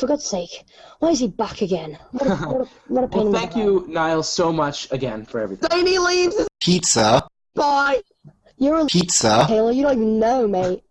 For God's sake, why is he back again? What a, what a, what a pain Well, in the thank you, Niall, so much again for everything. Then leaves. Pizza. Bye. You're a Pizza. Taylor, you don't even know, mate.